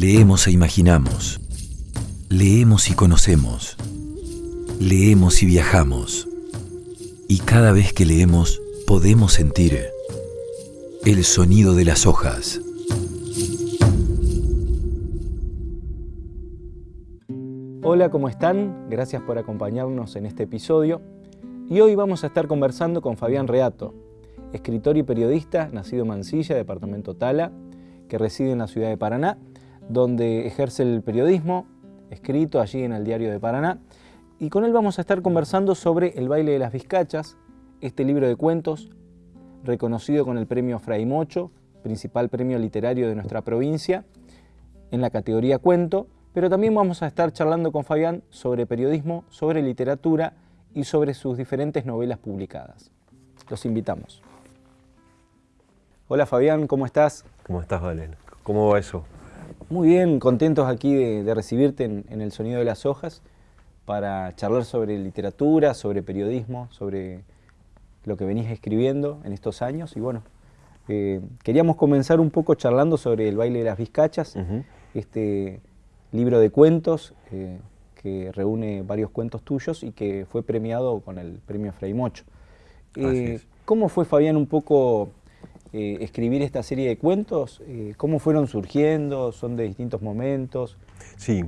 Leemos e imaginamos. Leemos y conocemos. Leemos y viajamos. Y cada vez que leemos podemos sentir el sonido de las hojas. Hola, ¿cómo están? Gracias por acompañarnos en este episodio. Y hoy vamos a estar conversando con Fabián Reato, escritor y periodista nacido en Mansilla, departamento Tala, que reside en la ciudad de Paraná donde ejerce el periodismo, escrito allí en el Diario de Paraná. Y con él vamos a estar conversando sobre El baile de las vizcachas, este libro de cuentos, reconocido con el premio Fray Mocho, principal premio literario de nuestra provincia, en la categoría cuento, pero también vamos a estar charlando con Fabián sobre periodismo, sobre literatura y sobre sus diferentes novelas publicadas. Los invitamos. Hola Fabián, ¿cómo estás? ¿Cómo estás, Valen? ¿Cómo va eso? Muy bien, contentos aquí de, recibirte en, El Sonido de las Hojas para charlar sobre literatura, sobre periodismo, sobre lo que venís escribiendo en estos años. Y bueno, eh, queríamos comenzar un poco charlando sobre El baile de las vizcachas, este libro de cuentos eh, que reúne varios cuentos tuyos y que fue premiado con el premio Frei Mocho. Eh, ¿Cómo fue, Fabián, un poco eh, escribir esta serie de cuentos? Eh, ¿Cómo fueron surgiendo? ¿Son de distintos momentos? Sí,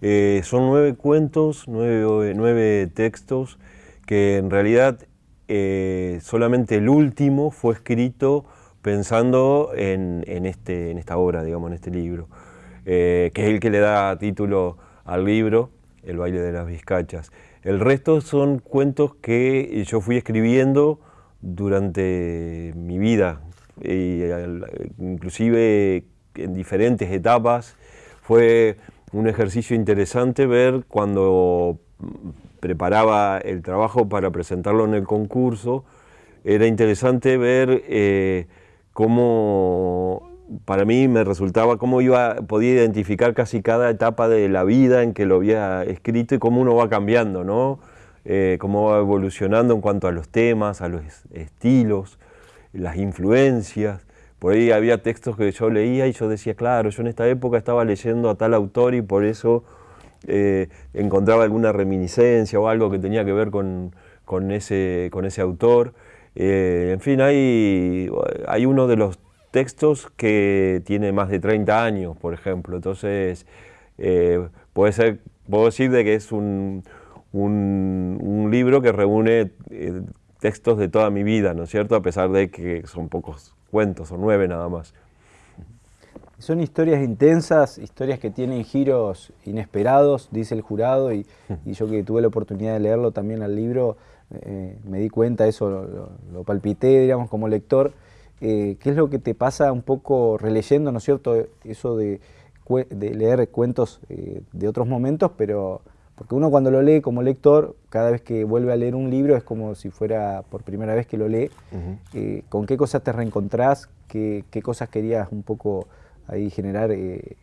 eh, son nueve cuentos, nueve, textos, que en realidad solamente el último fue escrito pensando en, este, en esta obra, digamos, en este libro, que es el que le da título al libro, El baile de las vizcachas. El resto son cuentos que yo fui escribiendo durante mi vida, inclusive en diferentes etapas. Fue un ejercicio interesante ver cuando preparaba el trabajo para presentarlo en el concurso, era interesante ver eh, cómo para mí me resultaba cómo iba, podía identificar casi cada etapa de la vida en que lo había escrito y cómo uno va cambiando, ¿no? Eh, cómo va evolucionando en cuanto a los temas, a los estilos las influencias. Por ahí había textos que yo leía y yo decía, claro, yo en esta época estaba leyendo a tal autor y por eso eh, encontraba alguna reminiscencia o algo que tenía que ver con, ese, con ese autor. Eh, en fin, hay, hay uno de los textos que tiene más de 30 años, por ejemplo. Entonces, eh, puede ser, puedo decir de que es un, un libro que reúne textos de toda mi vida, ¿no es cierto? A pesar de que son pocos cuentos, son nueve nada más. Son historias intensas, historias que tienen giros inesperados, dice el jurado, y, yo que tuve la oportunidad de leerlo también al libro, eh, me di cuenta, eso lo, palpité, digamos, como lector. Eh, ¿Qué es lo que te pasa un poco releyendo, ¿no es cierto? Eso de, leer cuentos eh, de otros momentos, pero porque uno cuando lo lee como lector, cada vez que vuelve a leer un libro es como si fuera por primera vez que lo lee. Eh, ¿Con qué cosas te reencontrás? ¿Qué, cosas querías un poco ahí generar eh,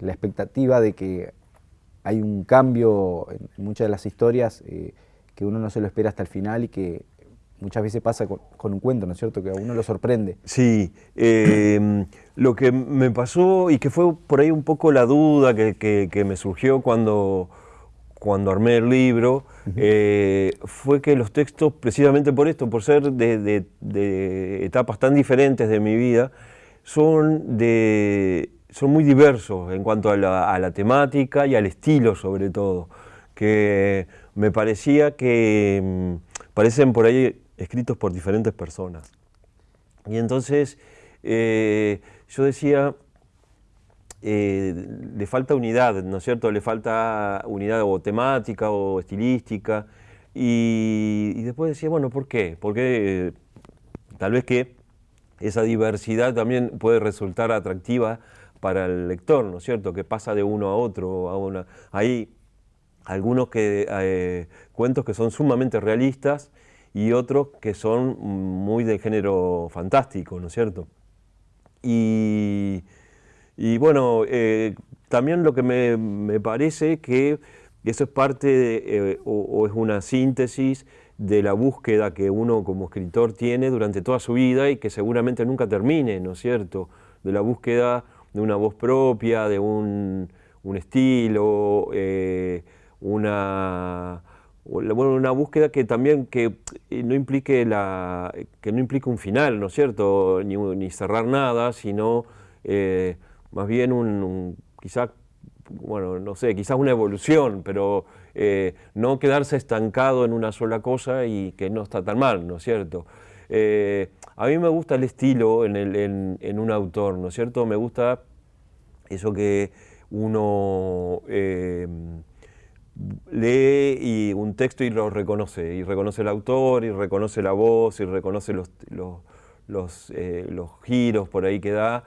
la expectativa de que hay un cambio en muchas de las historias eh, que uno no se lo espera hasta el final y que muchas veces pasa con, un cuento, ¿no es cierto? Que a uno lo sorprende. Sí, lo que me pasó y que fue por ahí un poco la duda que me surgió cuando cuando armé el libro, eh, fue que los textos, precisamente por esto, por ser de, etapas tan diferentes de mi vida, son, de, son muy diversos en cuanto a la, temática y al estilo sobre todo, que me parecía que mm, parecen por ahí escritos por diferentes personas. Y entonces eh, yo decía, eh, le falta unidad, ¿no es cierto? Le falta unidad o temática o estilística. Y, después decía, bueno, ¿por qué? Porque tal vez que esa diversidad también puede resultar atractiva para el lector, ¿no es cierto? Que pasa de uno a otro. Hay algunos que, eh, cuentos que son sumamente realistas y otros que son muy de género fantástico, ¿no es cierto? Y y bueno, eh, también lo que me, parece que eso es parte eh, o, es una síntesis de la búsqueda que uno como escritor tiene durante toda su vida y que seguramente nunca termine, ¿no es cierto? De la búsqueda una voz propia, de un, estilo, eh, una, bueno, una búsqueda que también que no implique la que no implique un final, ¿no es cierto? Ni, cerrar nada, sino eh, más bien un, quizás bueno, no sé, quizás una evolución, pero eh, no quedarse estancado en una sola cosa y que no está tan mal, ¿no es cierto? Eh, a mí me gusta el estilo en, un autor, ¿no es cierto? Me gusta eso que uno eh, lee un texto y lo reconoce, y reconoce el autor, y reconoce la voz, y reconoce los, los, giros por ahí que da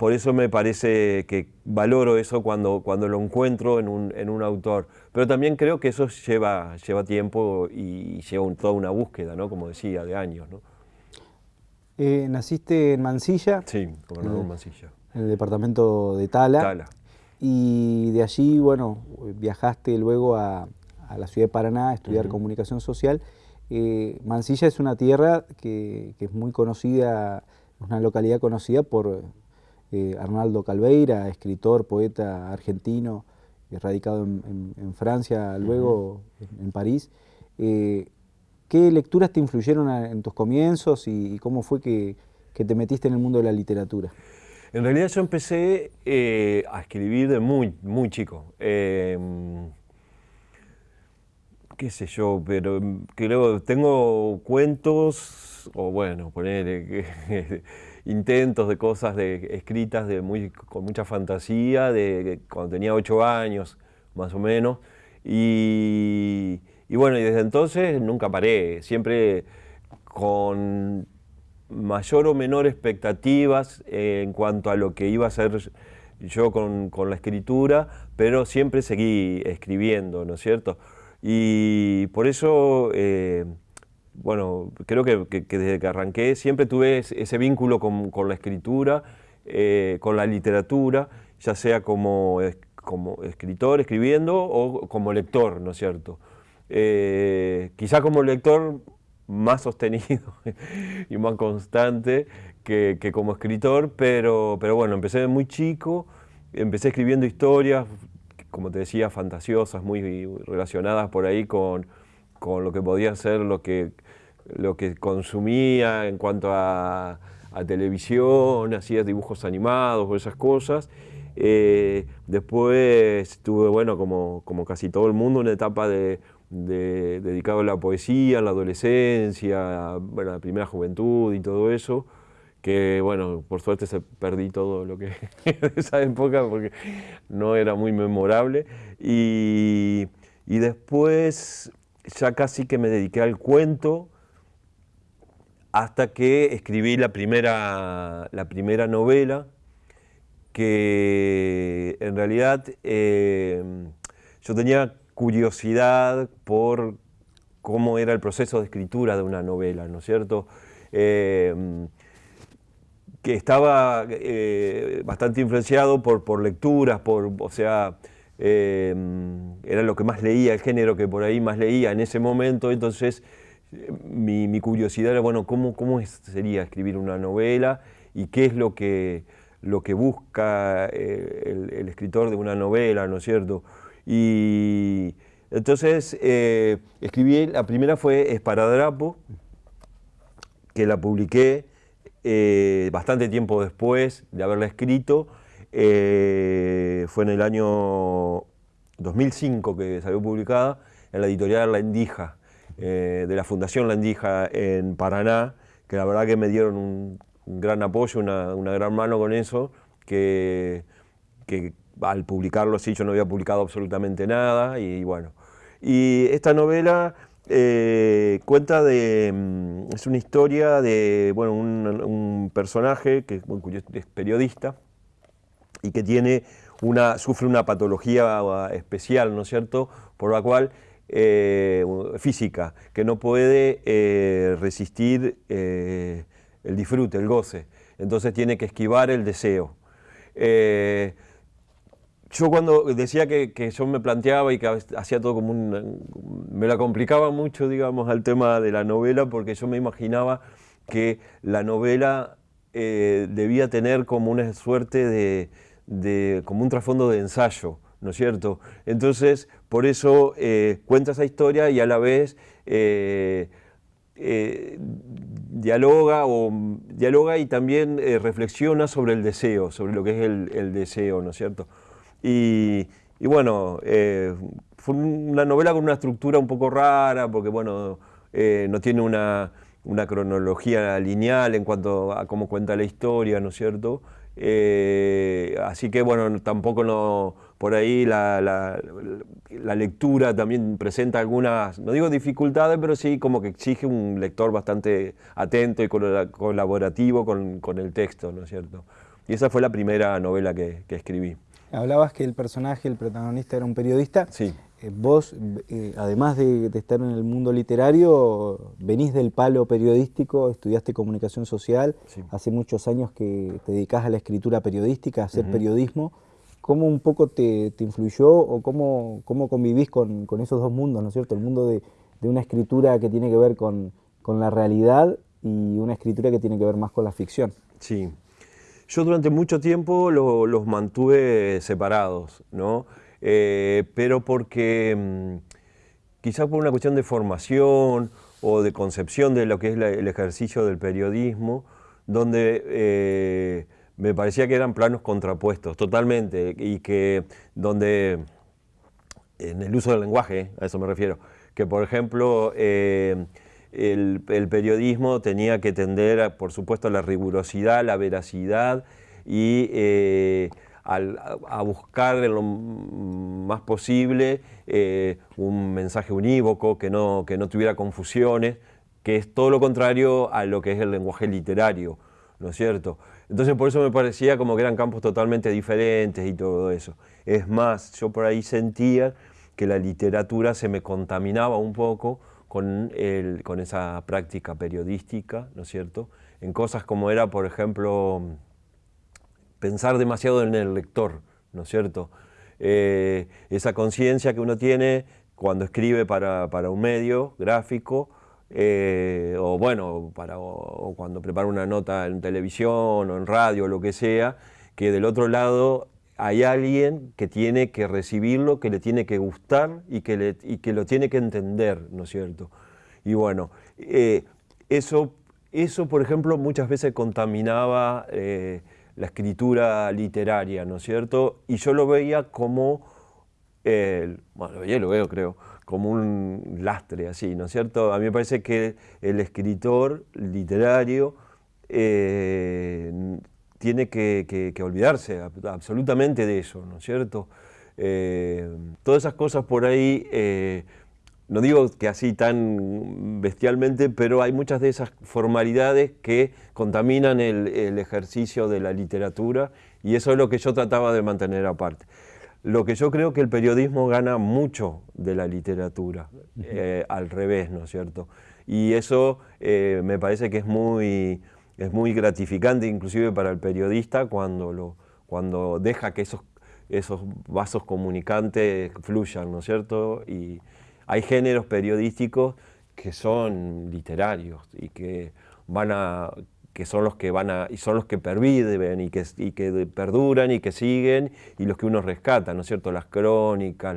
por eso me parece que valoro eso cuando, cuando lo encuentro en un, en un, autor. Pero también creo que eso lleva, lleva tiempo y lleva toda una búsqueda, ¿no? como decía, de años. ¿no? Eh, naciste en Mansilla. Sí, gobernador Mansilla. En el departamento de Tala. Tala. Y de allí, bueno, viajaste luego a, a la ciudad de Paraná a estudiar comunicación social. Eh, Mansilla es una tierra que, que es muy conocida, una localidad conocida por eh, Arnaldo Calveira, escritor, poeta argentino, eh, radicado en, Francia, luego en, París. Eh, ¿Qué lecturas te influyeron en tus comienzos y, cómo fue que, te metiste en el mundo de la literatura? En realidad yo empecé a escribir de muy, muy chico. Em, qué sé yo, pero creo, tengo cuentos, o bueno, poner intentos de cosas de, escritas de muy, con mucha fantasía, de cuando tenía ocho años, más o menos. Y, bueno, y desde entonces nunca paré, siempre con mayor o menor expectativas en cuanto a lo que iba a hacer yo con, la escritura, pero siempre seguí escribiendo, ¿no es cierto? Y por eso... Eh, bueno, creo que, desde que arranqué siempre tuve ese vínculo con, la escritura, eh, con la literatura, ya sea como, como escritor, escribiendo, o como lector, ¿no es cierto? Eh, quizá como lector más sostenido y más constante que, como escritor, pero, pero bueno, empecé muy chico, empecé escribiendo historias, como te decía, fantasiosas, muy relacionadas por ahí con, con lo que podía ser lo que, lo que consumía en cuanto a, televisión, hacía dibujos animados o esas cosas. Eh, después tuve, bueno, como, como, casi todo el mundo, una etapa de, dedicado a la poesía, a la adolescencia, bueno, la primera juventud y todo eso, que bueno, por suerte se perdí todo lo que de esa época porque no era muy memorable. Y, y después ya casi que me dediqué al cuento hasta que escribí la primera, la primera novela que en realidad eh, yo tenía curiosidad por cómo era el proceso de escritura de una novela, ¿no es cierto? Eh, que estaba eh, bastante influenciado por, por lecturas, por, o sea, era lo que más leía, el género que por ahí más leía en ese momento, entonces mi, curiosidad era, bueno, ¿cómo, cómo sería escribir una novela y qué es lo que, lo que busca eh, el, escritor de una novela, ¿no es cierto? Y entonces eh, escribí, la primera fue Esparadrapo, que la publiqué eh, bastante tiempo después de haberla escrito, fue en el año 2005 que salió publicada en la editorial La Endija, eh, de la Fundación Landija en Paraná, que la verdad que me dieron un, gran apoyo, una, gran mano con eso, que, al publicarlo sí yo no había publicado absolutamente nada y bueno. Y esta novela eh, cuenta de, mm, es una historia de bueno, un, personaje que es periodista y que tiene una, sufre una patología especial, ¿no es cierto?, por la cual eh, física, que no puede eh, resistir eh, el disfrute, el goce. Entonces tiene que esquivar el deseo. yo cuando decía que, yo me planteaba y que hacía todo como un... me la complicaba mucho, digamos, al tema de la novela, porque yo me imaginaba que la novela debía tener como una suerte de, como un trasfondo de ensayo, ¿no es cierto? Entonces, por eso eh, cuenta esa historia y a la vez eh, dialoga, o, dialoga y también reflexiona sobre el deseo, sobre lo que es el, deseo, ¿no es cierto? Y, y bueno, fue una novela con una estructura un poco rara, porque bueno, no tiene una una cronología lineal en cuanto a cómo cuenta la historia, ¿no es cierto? Eh, así que bueno, tampoco no, por ahí la, la, lectura también presenta algunas, no digo dificultades, pero sí como que exige un lector bastante atento y colaborativo con, con el texto, ¿no es cierto? Y esa fue la primera novela que, que escribí. Hablabas que el personaje, el protagonista era un periodista. Sí. Eh, vos, eh, además de, estar en el mundo literario, venís del palo periodístico, estudiaste comunicación social, hace muchos años que te dedicás a la escritura periodística, a hacer periodismo. ¿Cómo un poco te, influyó o cómo, cómo convivís con, esos dos mundos, ¿no es cierto? El mundo de, una escritura que tiene que ver con, la realidad y una escritura que tiene que ver más con la ficción. Sí. Yo durante mucho tiempo los mantuve separados, ¿no? Eh, pero porque mm, quizás por una cuestión de formación o de concepción de lo que es el ejercicio del periodismo, donde eh, me parecía que eran planos contrapuestos totalmente y que donde en el uso del lenguaje, a eso me refiero, que por ejemplo eh, el, periodismo tenía que tender, por supuesto, a la rigurosidad, la veracidad y a buscar lo más posible eh, un mensaje unívoco, que no, que no tuviera confusiones, que es todo lo contrario a lo que es el lenguaje literario, ¿no es cierto? Entonces por eso me parecía como que eran campos totalmente diferentes y todo eso. Es más, yo por ahí sentía que la literatura se me contaminaba un poco con, el, con esa práctica periodística, ¿no es cierto? En cosas como era, por ejemplo, pensar demasiado en el lector, ¿no es cierto? Eh, esa conciencia que uno tiene cuando escribe para, un medio gráfico, eh, o bueno, para, o, cuando prepara una nota en televisión o en radio o lo que sea, que del otro lado hay alguien que tiene que recibirlo, que le tiene que gustar y que, lo tiene que entender, ¿no es cierto? Y bueno, eh, eso, eso, por ejemplo, muchas veces contaminaba la escritura literaria, ¿no es cierto? Y yo lo veía como, bueno, yo lo veo creo, como un lastre así, ¿no es cierto? A mí me parece que el escritor literario eh, tiene que, olvidarse absolutamente de eso, ¿no es cierto? Eh, todas esas cosas por ahí eh, no digo que así tan bestialmente, pero hay muchas de esas formalidades que contaminan el, ejercicio de la literatura y eso es lo que yo trataba de mantener aparte. Lo que yo creo que el periodismo gana mucho de la literatura, eh, al revés, ¿no es cierto? Y eso eh, me parece que es muy, es muy gratificante inclusive para el periodista cuando, lo, cuando deja que esos, esos vasos comunicantes fluyan, ¿no es cierto? Y, hay géneros periodísticos que son literarios y que van a que son los que van a y son los que perviven y que, y que perduran y que siguen y los que uno rescata, ¿no es cierto? Las crónicas,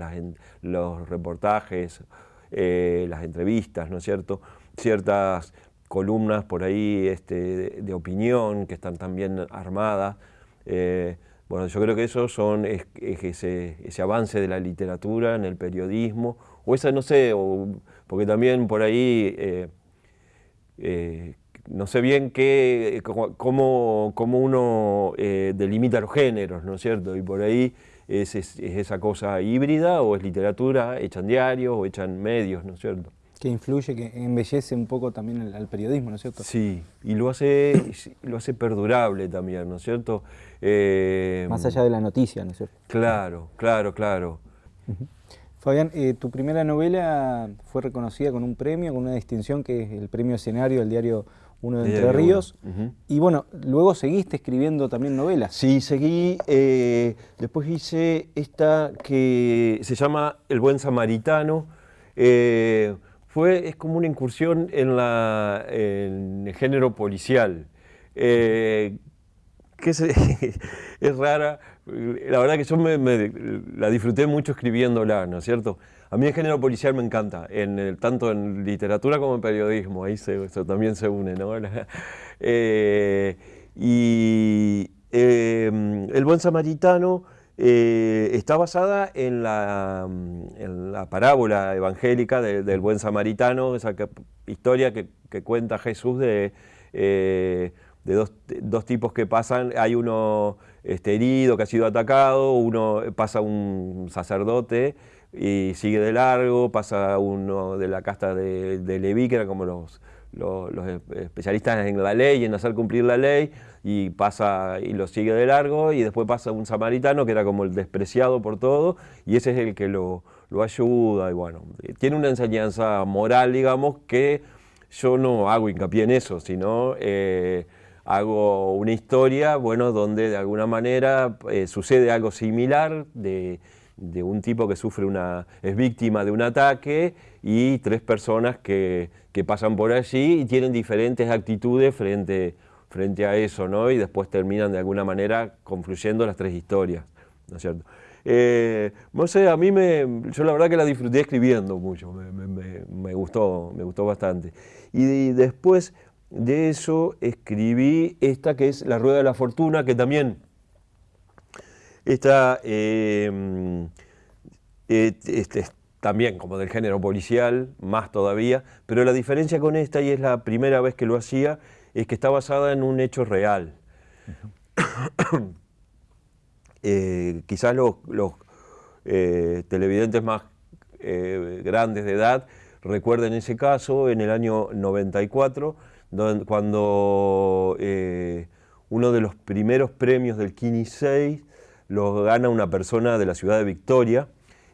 los reportajes, eh, las entrevistas, ¿no es cierto? Ciertas columnas por ahí este, de, opinión que están también armadas. Eh, bueno, yo creo que eso son ese, ese avance de la literatura en el periodismo, o esa no sé, porque también por ahí eh, eh, no sé bien qué, cómo, cómo uno eh, delimita los géneros, ¿no es cierto? Y por ahí es, esa cosa híbrida o es literatura hecha en diarios o hecha en medios, ¿no es cierto? Que influye, que embellece un poco también al periodismo, ¿no es cierto? Sí, y lo hace, lo hace perdurable también, ¿no es cierto? Más allá de la noticia, ¿no es cierto? Claro, claro, claro. Fabián, eh, tu primera novela fue reconocida con un premio, con una distinción que es el premio escenario del diario Uno de Entre Ríos. Y bueno, luego seguiste escribiendo también novelas. Sí, seguí. Eh, después hice esta que se llama El Buen Samaritano. Fue, es como una incursión en, el género policial. eh, que es, es, rara. La verdad que yo me, la disfruté mucho escribiéndola, ¿no es cierto? A mí el género policial me encanta, en tanto en literatura como en periodismo, ahí se, eso también se une, ¿no? Eh, y em, El Buen Samaritano eh, está basada en la, en la parábola evangélica del Buen Samaritano, esa historia que, cuenta Jesús de de dos, tipos que pasan, hay uno este, herido que ha sido atacado, uno pasa un sacerdote y sigue de largo, pasa uno de la casta de, Leví, que eran como los, los, especialistas en la ley, en hacer cumplir la ley, y pasa y lo sigue de largo, y después pasa un samaritano que era como el despreciado por todo, y ese es el que lo, ayuda, y bueno, tiene una enseñanza moral, digamos, que yo no hago hincapié en eso, sino... Eh, hago una historia, bueno, donde de alguna manera eh, sucede algo similar de, un tipo que sufre una, es víctima de un ataque y tres personas que, pasan por allí y tienen diferentes actitudes frente, frente a eso, ¿no? Y después terminan de alguna manera confluyendo las tres historias, ¿no es cierto? Eh, no sé, a mí me, yo la verdad que la disfruté escribiendo mucho, me, gustó, me gustó bastante. y después de eso escribí esta que es La Rueda de la Fortuna, que también está em, este, también como del género policial, más todavía, pero la diferencia con esta, y es la primera vez que lo hacía, es que está basada en un hecho real. Eh, quizás los, eh, televidentes más eh, grandes de edad recuerden ese caso en el año 94, cuando eh, uno de los primeros premios del Kini 6 lo gana una persona de la ciudad de Victoria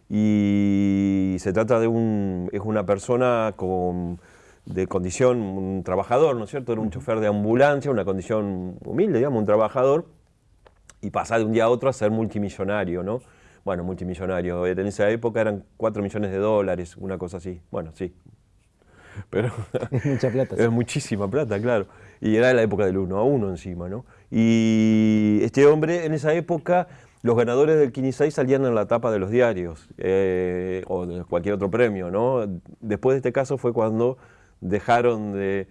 y se trata de un, es una persona con, de condición, un trabajador, ¿no es cierto? Era un chofer de ambulancia, una condición humilde, digamos, un trabajador, y pasa de un día a otro a ser multimillonario, ¿no? Bueno, multimillonario, en esa época eran 4 millones de dólares, una cosa así. Bueno, sí, pero es mucha plata. Es muchísima plata, claro. Y era la época del uno a uno encima, ¿no? Y este hombre, en esa época, los ganadores del 6 salían en la tapa de los diarios, eh, o de cualquier otro premio, ¿no? Después de este caso fue cuando dejaron de,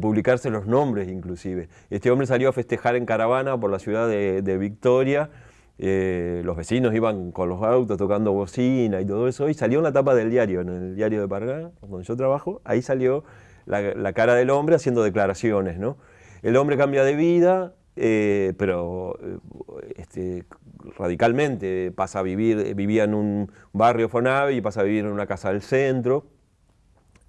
publicarse los nombres, inclusive. Este hombre salió a festejar en caravana por la ciudad de, Victoria, eh, los vecinos iban con los autos tocando bocina y todo eso, y salió en la tapa del diario, en el diario de Paraná, donde yo trabajo, ahí salió la, cara del hombre haciendo declaraciones, ¿no? El hombre cambia de vida, eh, pero este, radicalmente pasa a vivir, vivía en un barrio Fonave y pasa a vivir en una casa del centro,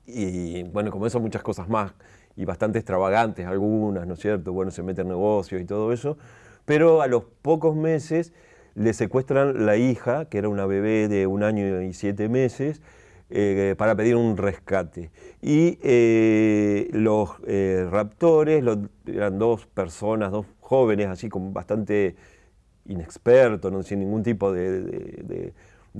y bueno, como eso muchas cosas más, y bastante extravagantes algunas, ¿no es cierto? Bueno, se mete en negocios y todo eso, pero a los pocos meses le secuestran la hija, que era una bebé de un año y siete meses, eh, para pedir un rescate. Y eh, los eh, raptores eran dos personas, dos jóvenes, así como bastante inexpertos, no sin ningún tipo de,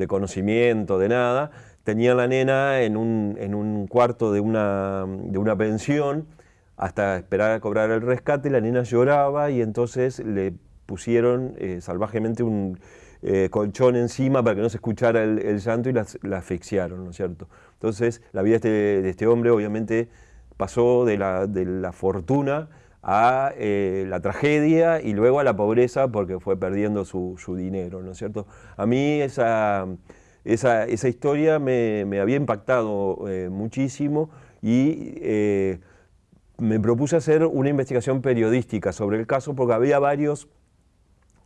conocimiento, de nada, tenían la nena en un, en un cuarto de una, de una pensión hasta esperar a cobrar el rescate, la nena lloraba y entonces le pusieron eh, salvajemente un eh, colchón encima para que no se escuchara el, llanto y la, asfixiaron, ¿no es cierto? Entonces la vida de este, este hombre obviamente pasó de la, fortuna a eh, la tragedia y luego a la pobreza porque fue perdiendo su, dinero, ¿no es cierto? A mí esa, esa, historia me, me, había impactado muchísimo y me propuse hacer una investigación periodística sobre el caso porque había varios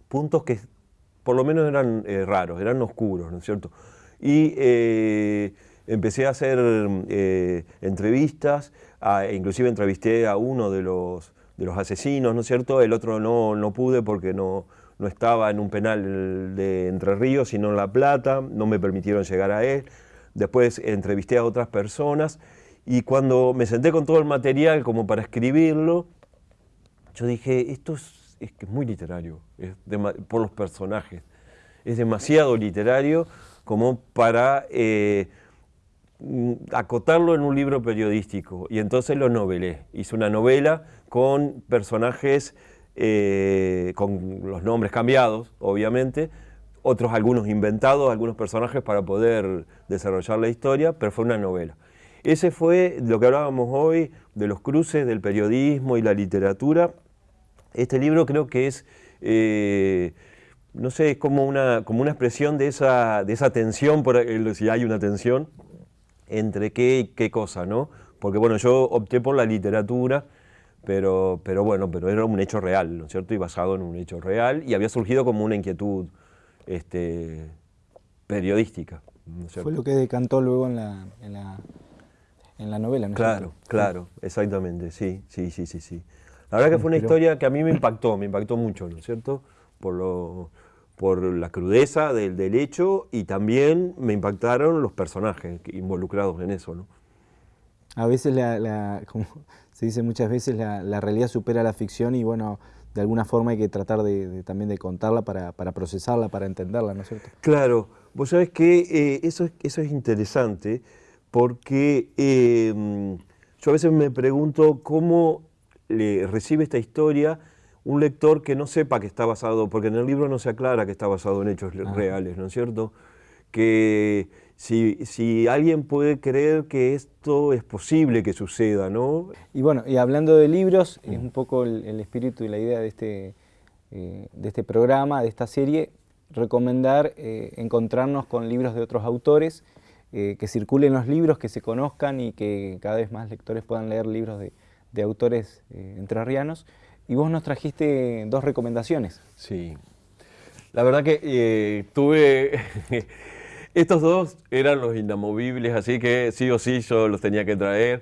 puntos que por lo menos eran eh, raros, eran oscuros, ¿no es cierto? Y eh, empecé a hacer eh, entrevistas, e inclusive entrevisté a uno de los, de los asesinos, ¿no es cierto? El otro no, no pude porque no, no estaba en un penal de Entre Ríos, sino en La Plata, no me permitieron llegar a él. Después entrevisté a otras personas y cuando me senté con todo el material como para escribirlo, yo dije, esto es, es, muy literario, por los personajes. Es demasiado literario como para eh, acotarlo en un libro periodístico y entonces lo novelé. Hice una novela con personajes eh, con los nombres cambiados, obviamente, otros algunos inventados, algunos personajes para poder desarrollar la historia, pero fue una novela. Ese fue lo que hablábamos hoy de los cruces del periodismo y la literatura. Este libro creo que es, eh, no sé, es como una, como una expresión de esa, de esa tensión, por, si hay una tensión, entre qué y qué cosa, ¿no? Porque bueno, yo opté por la literatura, pero, pero bueno, pero era un hecho real, ¿no es cierto? Y basado en un hecho real, y había surgido como una inquietud este, periodística. Fue lo que decantó luego en la, en la, en la novela, ¿no? Claro, claro, exactamente, sí, sí, sí, sí, sí. La verdad que fue una historia que a mí me impactó, me impactó mucho, ¿no es cierto? Por, lo, por la crudeza del, del hecho y también me impactaron los personajes involucrados en eso, ¿no? A veces, la, como se dice muchas veces, la, realidad supera la ficción y bueno, de alguna forma hay que tratar de, también de contarla para, procesarla, para entenderla, ¿no es cierto? Claro, vos sabés que eh, eso, eso es interesante porque em, yo a veces me pregunto cómo le recibe esta historia un lector que no sepa que está basado, porque en el libro no se aclara que está basado en hechos reales, ¿no es cierto? Que si, alguien puede creer que esto es posible que suceda, ¿no? Y bueno, y hablando de libros, es un poco el, espíritu y la idea de este, eh, de este programa, de esta serie, recomendar eh, encontrarnos con libros de otros autores, eh, que circulen los libros, que se conozcan y que cada vez más lectores puedan leer libros de, de autores entrerrianos. Y vos nos trajiste dos recomendaciones. Sí. La verdad que tuve... Estos dos eran los inamovibles, así que sí o sí yo los tenía que traer,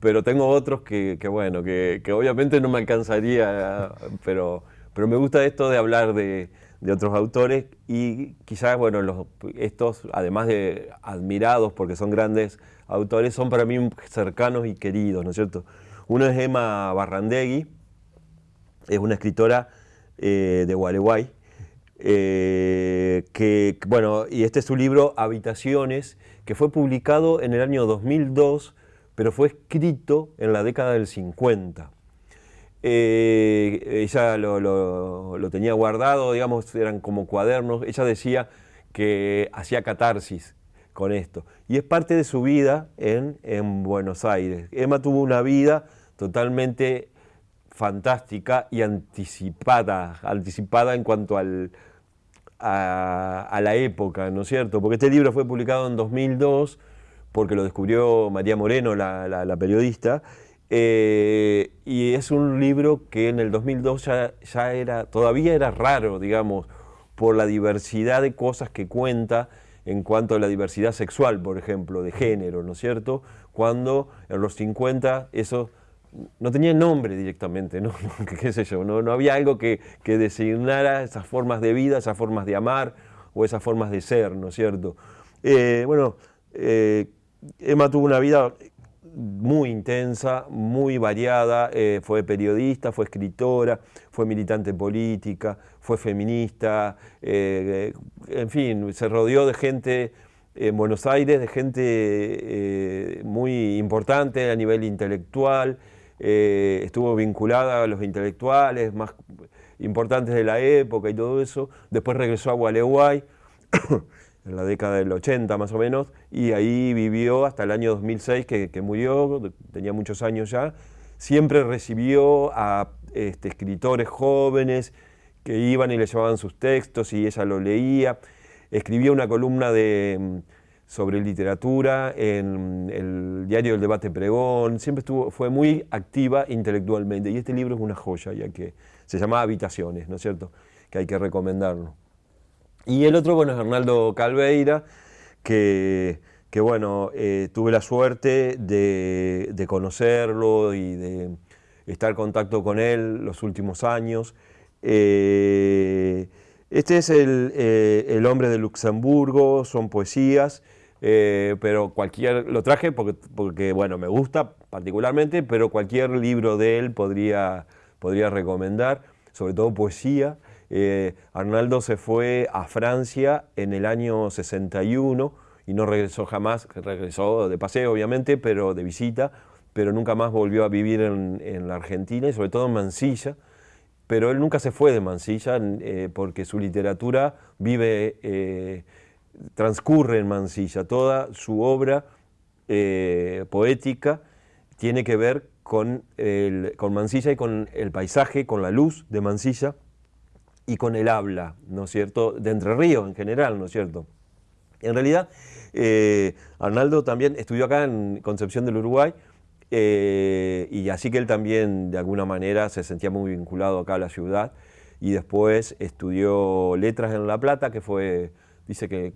pero tengo otros que, bueno, que, obviamente no me alcanzaría, pero, pero me gusta esto de hablar de, otros autores y quizás, bueno, los, estos, además de admirados porque son grandes autores, son para mí cercanos y queridos, ¿no es cierto? Uno es Emma Barrandegui, es una escritora eh, de Gualeguay, eh, que, bueno, y este es su libro Habitaciones, que fue publicado en el año 2002, pero fue escrito en la década del 50. Eh, ella lo, tenía guardado, digamos, eran como cuadernos, ella decía que hacía catarsis con esto. Y es parte de su vida en, en Buenos Aires. Emma tuvo una vida totalmente fantástica y anticipada, anticipada en cuanto al, a, la época, ¿no es cierto? Porque este libro fue publicado en 2002, porque lo descubrió María Moreno, la, periodista, eh, y es un libro que en el 2002 ya, ya, era, todavía era raro, digamos, por la diversidad de cosas que cuenta en cuanto a la diversidad sexual, por ejemplo, de género, ¿no es cierto? Cuando en los 50 eso no tenía nombre directamente, ¿no? qué sé yo, no, había algo que, designara esas formas de vida, esas formas de amar o esas formas de ser, ¿no es cierto? Eh, bueno, eh, Emma tuvo una vida muy intensa, muy variada, eh, fue periodista, fue escritora, fue militante política, fue feminista, en fin, se rodeó de gente en Buenos Aires, de gente muy importante a nivel intelectual, eh, estuvo vinculada a los intelectuales más importantes de la época y todo eso. Después regresó a Gualeguay, en la década del 80 más o menos, y ahí vivió hasta el año 2006 que, murió, tenía muchos años ya. Siempre recibió a este, escritores jóvenes que iban y le llevaban sus textos y ella lo leía. Escribía una columna de sobre literatura en el diario del debate pregón, siempre estuvo, fue muy activa intelectualmente y este libro es una joya ya que se llama Habitaciones, ¿no es cierto? Que hay que recomendarlo. Y el otro, bueno, es Arnaldo Calveira, que, que bueno, eh, tuve la suerte de, conocerlo y de estar en contacto con él los últimos años. Eh, este es el, eh, el hombre de Luxemburgo, son poesías, eh, pero cualquier, lo traje porque, porque, bueno, me gusta particularmente, pero cualquier libro de él podría, podría recomendar, sobre todo poesía. Eh, Arnaldo se fue a Francia en el año 61 y no regresó jamás, regresó de paseo obviamente, pero de visita, pero nunca más volvió a vivir en, la Argentina y sobre todo en Mansilla, pero él nunca se fue de Mansilla eh, porque su literatura vive, eh, transcurre en Mansilla, toda su obra eh, poética tiene que ver con, con Mansilla y con el paisaje, con la luz de Mansilla y con el habla, ¿no es cierto?, de Entre Ríos en general, ¿no es cierto? En realidad, eh, Arnaldo también estudió acá en Concepción del Uruguay, eh, y así que él también de alguna manera se sentía muy vinculado acá a la ciudad, y después estudió letras en La Plata, que fue, dice que,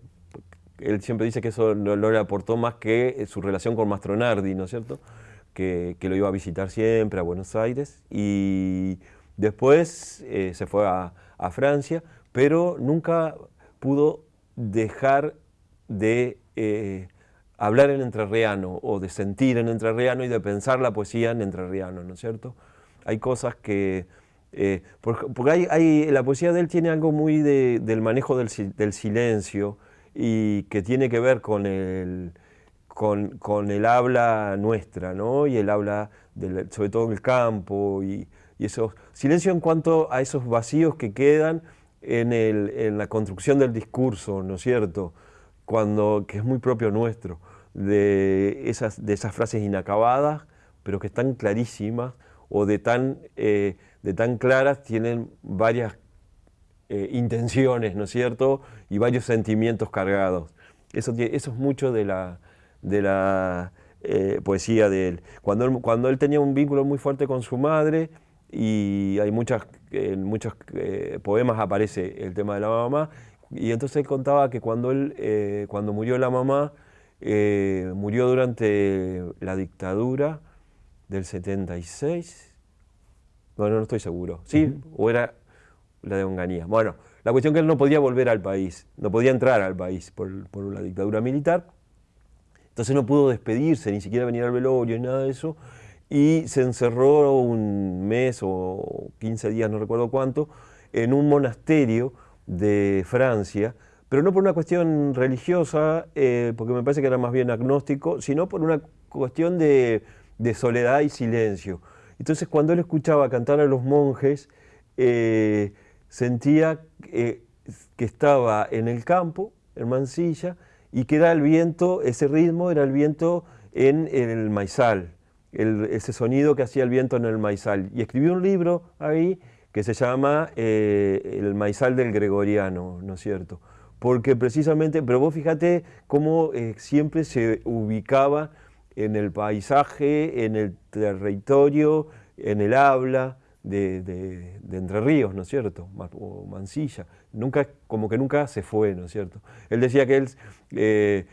él siempre dice que eso no, le aportó más que su relación con Mastronardi, ¿no es cierto?, que, lo iba a visitar siempre a Buenos Aires, y después eh, se fue a, a Francia, pero nunca pudo dejar de eh, hablar en entrerriano o de sentir en entrerriano y de pensar la poesía en entrerriano, ¿no es cierto? Hay cosas que... Eh, porque hay, la poesía de él tiene algo muy del manejo del, silencio y que tiene que ver con el, con, el habla nuestra, ¿no? Y el habla, sobre todo en el campo y, y. Silencio en cuanto a esos vacíos que quedan en, en la construcción del discurso, ¿no es cierto? cuando, que es muy propio nuestro, de esas, de esas frases inacabadas, pero que están clarísimas o de tan, eh, de tan claras, tienen varias eh, intenciones, ¿no es cierto? Y varios sentimientos cargados. Eso, eso es mucho de la, de la eh, poesía de él. Cuando, él. cuando él tenía un vínculo muy fuerte con su madre, y hay muchas, en muchos poemas aparece el tema de la mamá, y entonces él contaba que cuando, él, eh, cuando murió la mamá, eh, murió durante la dictadura del 76. Bueno, no estoy seguro. ¿Sí? ¿O era la de Onganía? Bueno, la cuestión es que él no podía volver al país, no podía entrar al país por, por la dictadura militar. Entonces no pudo despedirse, ni siquiera venir al velorio, ni nada de eso. Y se encerró un mes o 15 días, no recuerdo cuánto, en un monasterio de Francia, pero no por una cuestión religiosa, eh, porque me parece que era más bien agnóstico, sino por una cuestión de, soledad y silencio. Entonces cuando él escuchaba cantar a los monjes, eh, sentía que estaba en el campo, en Mansilla, y que era el viento, ese ritmo era el viento en, el maizal, ese sonido que hacía el viento en el maizal. Y escribió un libro ahí que se llama eh, El maizal del gregoriano, ¿no es cierto? Porque precisamente, pero vos fíjate cómo eh, siempre se ubicaba en el paisaje, en el territorio, en el habla de, Entre Ríos, ¿no es cierto? O Mansilla. Nunca, como que nunca se fue, ¿no es cierto? Él decía que él... Eh,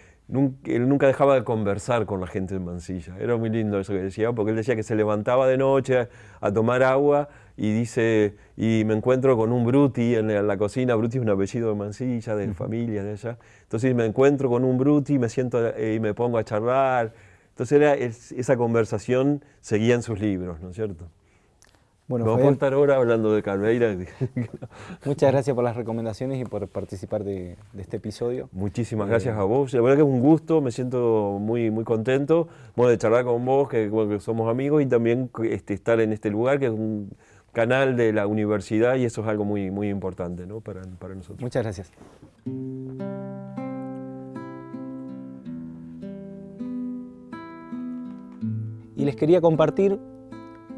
él nunca dejaba de conversar con la gente de Mansilla. Era muy lindo eso que decía, porque él decía que se levantaba de noche a, tomar agua y dice, y me encuentro con un Bruti en la, cocina, Bruti es un apellido de Mansilla, de familia de allá. Entonces me encuentro con un Bruti, me siento eh, y me pongo a charlar. Entonces era, esa conversación seguía en sus libros, ¿no es cierto? Bueno, Vamos a estar ahora hablando de Calveira. Muchas gracias por las recomendaciones y por participar de, este episodio. Muchísimas eh, gracias a vos. La verdad que es un gusto, me siento muy, muy contento bueno, de charlar con vos, que, somos amigos, y también este, estar en este lugar, que es un canal de la universidad, y eso es algo muy, muy importante ¿no? para, para nosotros. Muchas gracias. Y les quería compartir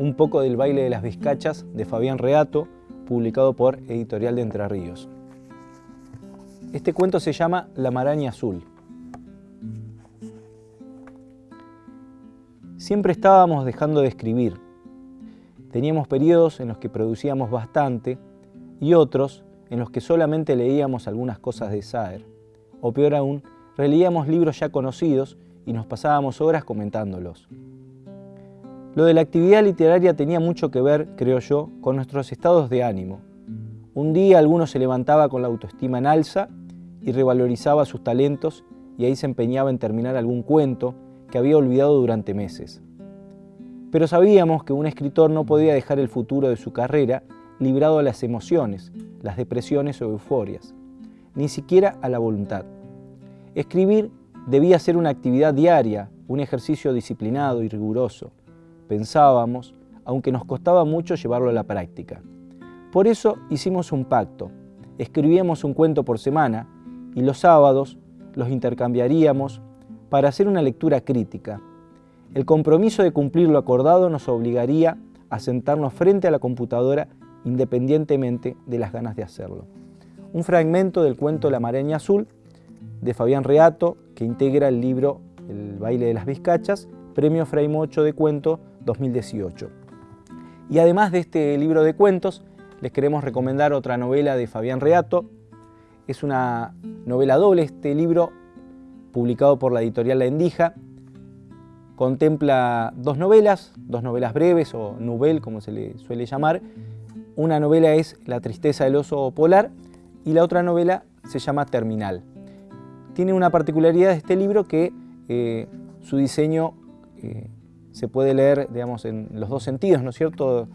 un poco del baile de las vizcachas de Fabián Reato, publicado por Editorial de Entre Ríos. Este cuento se llama La maraña azul. Siempre estábamos dejando de escribir. Teníamos periodos en los que producíamos bastante y otros en los que solamente leíamos algunas cosas de Saer. O peor aún, releíamos libros ya conocidos y nos pasábamos horas comentándolos. Lo de la actividad literaria tenía mucho que ver, creo yo, con nuestros estados de ánimo. Un día alguno se levantaba con la autoestima en alza y revalorizaba sus talentos y ahí se empeñaba en terminar algún cuento que había olvidado durante meses. Pero sabíamos que un escritor no podía dejar el futuro de su carrera librado a las emociones, las depresiones o euforias, ni siquiera a la voluntad. Escribir debía ser una actividad diaria, un ejercicio disciplinado y riguroso. Pensábamos, aunque nos costaba mucho llevarlo a la práctica. Por eso hicimos un pacto. Escribíamos un cuento por semana y los sábados los intercambiaríamos para hacer una lectura crítica. El compromiso de cumplir lo acordado nos obligaría a sentarnos frente a la computadora independientemente de las ganas de hacerlo. Un fragmento del cuento La Maraña Azul de Fabián Reato, que integra el libro El baile de las vizcachas, Premio Frame 8 de Cuento 2018. Y además de este libro de cuentos, les queremos recomendar otra novela de Fabián Reato. Es una novela doble, este libro publicado por la editorial La Endija. Contempla dos novelas, dos novelas breves o novel como se le suele llamar. Una novela es La tristeza del oso polar y la otra novela se llama Terminal. Tiene una particularidad de este libro que eh, su diseño eh, se puede leer digamos, en los dos sentidos, ¿no es cierto?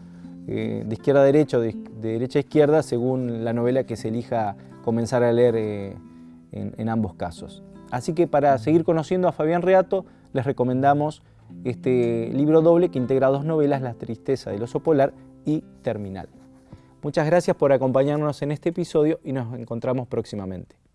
Eh, de izquierda a derecha o de, derecha a izquierda según la novela que se elija comenzar a leer en, en, ambos casos. Así que para seguir conociendo a Fabián Reato les recomendamos este libro doble que integra dos novelas, La tristeza del oso polar y Terminal. Muchas gracias por acompañarnos en este episodio y nos encontramos próximamente.